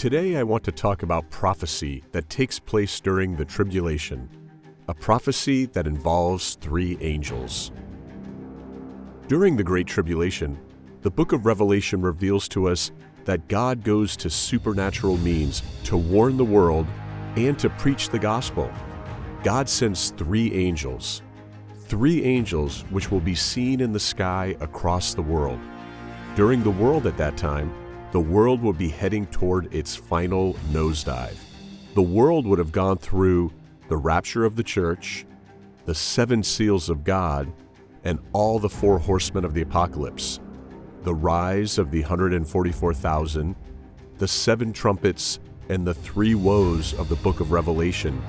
Today I want to talk about prophecy that takes place during the tribulation, a prophecy that involves three angels. During the Great Tribulation, the book of Revelation reveals to us that God goes to supernatural means to warn the world and to preach the gospel. God sends three angels, three angels which will be seen in the sky across the world. During the world at that time, the world would be heading toward its final nosedive. The world would have gone through the rapture of the church, the seven seals of God, and all the four horsemen of the apocalypse, the rise of the 144,000, the seven trumpets, and the three woes of the book of Revelation,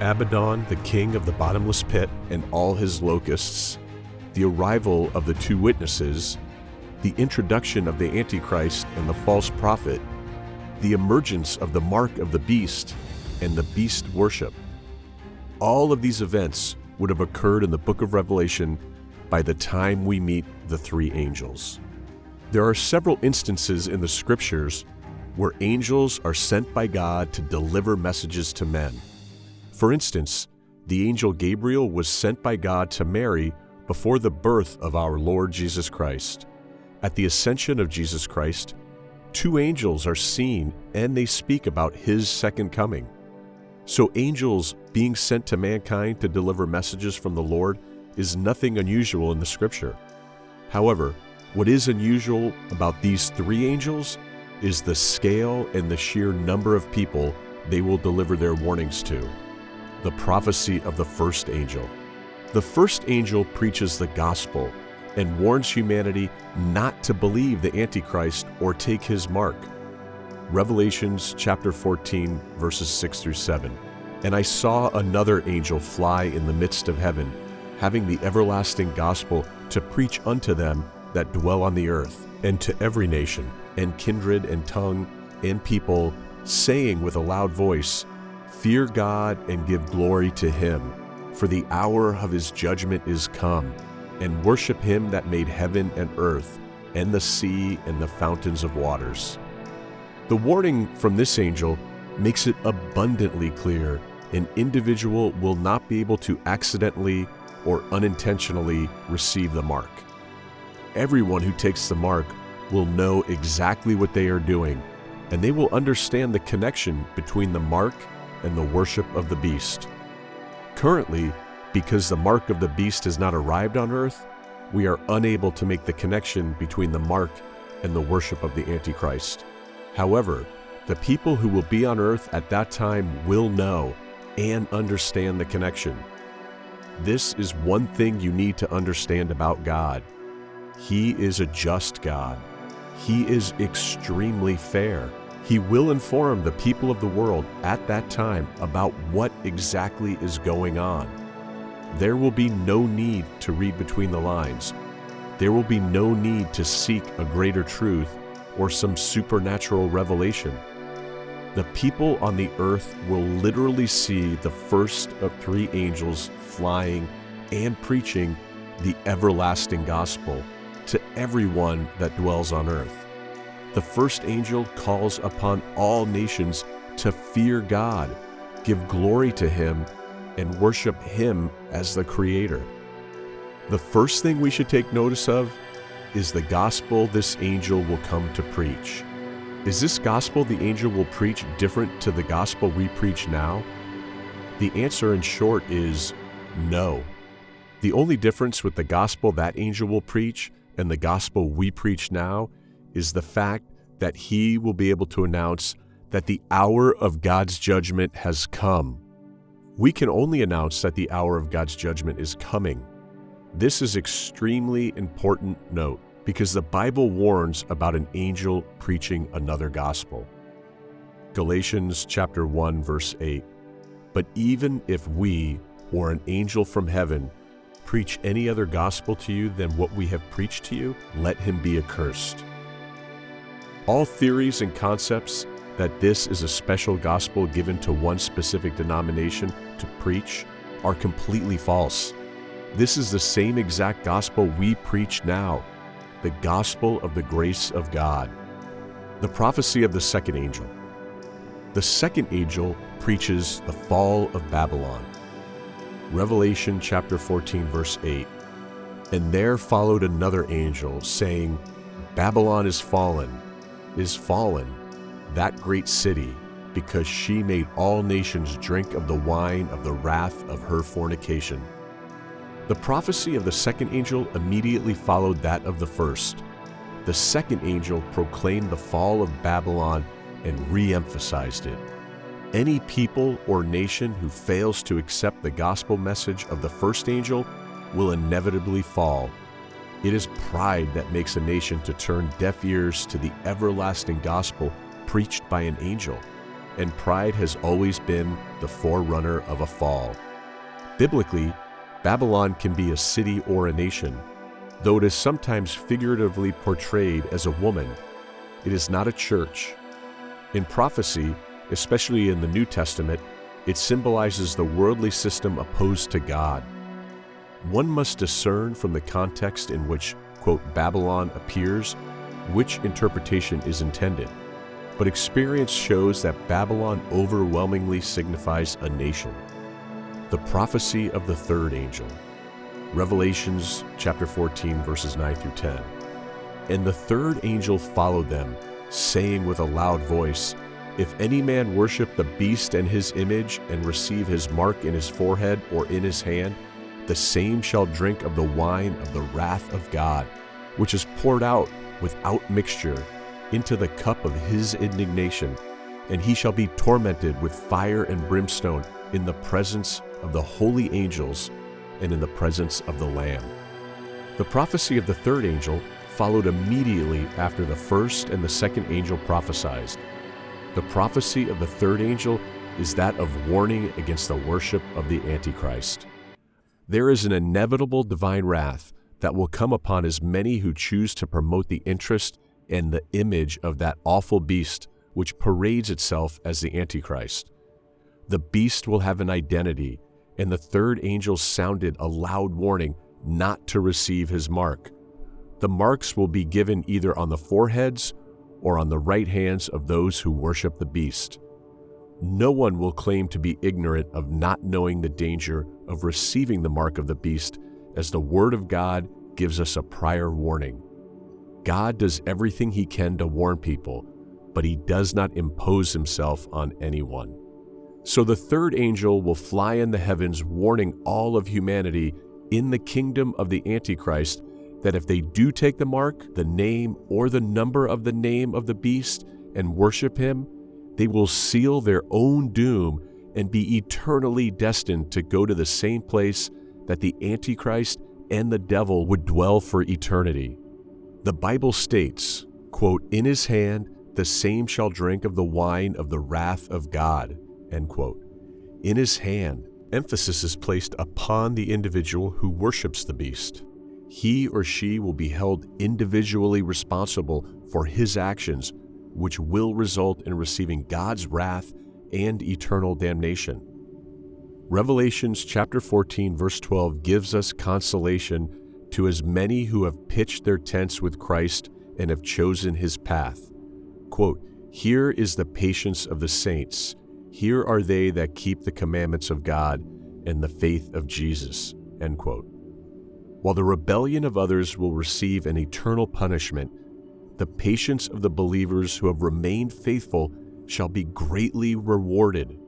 Abaddon, the king of the bottomless pit, and all his locusts, the arrival of the two witnesses, the introduction of the Antichrist and the false prophet, the emergence of the mark of the beast, and the beast worship. All of these events would have occurred in the book of Revelation by the time we meet the three angels. There are several instances in the scriptures where angels are sent by God to deliver messages to men. For instance, the angel Gabriel was sent by God to Mary before the birth of our Lord Jesus Christ. At the ascension of Jesus Christ, two angels are seen and they speak about his second coming. So, angels being sent to mankind to deliver messages from the Lord is nothing unusual in the scripture. However, what is unusual about these three angels is the scale and the sheer number of people they will deliver their warnings to. The prophecy of the first angel. The first angel preaches the gospel and warns humanity not to believe the Antichrist or take his mark. Revelations chapter 14, verses 6 through 7. And I saw another angel fly in the midst of heaven, having the everlasting gospel to preach unto them that dwell on the earth, and to every nation, and kindred, and tongue, and people, saying with a loud voice, Fear God and give glory to him, for the hour of his judgment is come and worship him that made heaven and earth, and the sea and the fountains of waters. The warning from this angel makes it abundantly clear an individual will not be able to accidentally or unintentionally receive the mark. Everyone who takes the mark will know exactly what they are doing, and they will understand the connection between the mark and the worship of the beast. Currently, because the mark of the beast has not arrived on earth, we are unable to make the connection between the mark and the worship of the Antichrist. However, the people who will be on earth at that time will know and understand the connection. This is one thing you need to understand about God. He is a just God. He is extremely fair. He will inform the people of the world at that time about what exactly is going on. There will be no need to read between the lines. There will be no need to seek a greater truth or some supernatural revelation. The people on the earth will literally see the first of three angels flying and preaching the everlasting gospel to everyone that dwells on earth. The first angel calls upon all nations to fear God, give glory to Him, and worship Him as the Creator. The first thing we should take notice of is the gospel this angel will come to preach. Is this gospel the angel will preach different to the gospel we preach now? The answer, in short, is no. The only difference with the gospel that angel will preach and the gospel we preach now is the fact that he will be able to announce that the hour of God's judgment has come we can only announce that the hour of God's judgment is coming. This is extremely important note because the Bible warns about an angel preaching another gospel. Galatians chapter 1 verse 8. But even if we or an angel from heaven preach any other gospel to you than what we have preached to you, let him be accursed. All theories and concepts that this is a special gospel given to one specific denomination to preach are completely false. This is the same exact gospel we preach now, the gospel of the grace of God. The prophecy of the second angel. The second angel preaches the fall of Babylon. Revelation chapter 14, verse 8. And there followed another angel, saying, Babylon is fallen, is fallen, that great city, because she made all nations drink of the wine of the wrath of her fornication. The prophecy of the second angel immediately followed that of the first. The second angel proclaimed the fall of Babylon and re emphasized it. Any people or nation who fails to accept the gospel message of the first angel will inevitably fall. It is pride that makes a nation to turn deaf ears to the everlasting gospel preached by an angel, and pride has always been the forerunner of a fall. Biblically, Babylon can be a city or a nation. Though it is sometimes figuratively portrayed as a woman, it is not a church. In prophecy, especially in the New Testament, it symbolizes the worldly system opposed to God. One must discern from the context in which, quote, Babylon appears, which interpretation is intended. But experience shows that Babylon overwhelmingly signifies a nation. The prophecy of the third angel. Revelations chapter 14 verses 9 through 10. And the third angel followed them, saying with a loud voice, If any man worship the beast and his image, and receive his mark in his forehead or in his hand, the same shall drink of the wine of the wrath of God, which is poured out without mixture into the cup of his indignation, and he shall be tormented with fire and brimstone in the presence of the holy angels and in the presence of the Lamb. The prophecy of the third angel followed immediately after the first and the second angel prophesied. The prophecy of the third angel is that of warning against the worship of the Antichrist. There is an inevitable divine wrath that will come upon as many who choose to promote the interest and the image of that awful beast which parades itself as the Antichrist. The beast will have an identity and the third angel sounded a loud warning not to receive his mark. The marks will be given either on the foreheads or on the right hands of those who worship the beast. No one will claim to be ignorant of not knowing the danger of receiving the mark of the beast, as the Word of God gives us a prior warning. God does everything he can to warn people, but he does not impose himself on anyone. So the third angel will fly in the heavens, warning all of humanity in the kingdom of the Antichrist that if they do take the mark, the name, or the number of the name of the beast and worship him, they will seal their own doom and be eternally destined to go to the same place that the Antichrist and the devil would dwell for eternity. The Bible states, quote, In his hand the same shall drink of the wine of the wrath of God. End quote. In his hand, emphasis is placed upon the individual who worships the beast. He or she will be held individually responsible for his actions, which will result in receiving God's wrath and eternal damnation. Revelations chapter 14 verse 12 gives us consolation to as many who have pitched their tents with Christ and have chosen his path. Quote, Here is the patience of the saints. Here are they that keep the commandments of God and the faith of Jesus. End quote. While the rebellion of others will receive an eternal punishment, the patience of the believers who have remained faithful shall be greatly rewarded.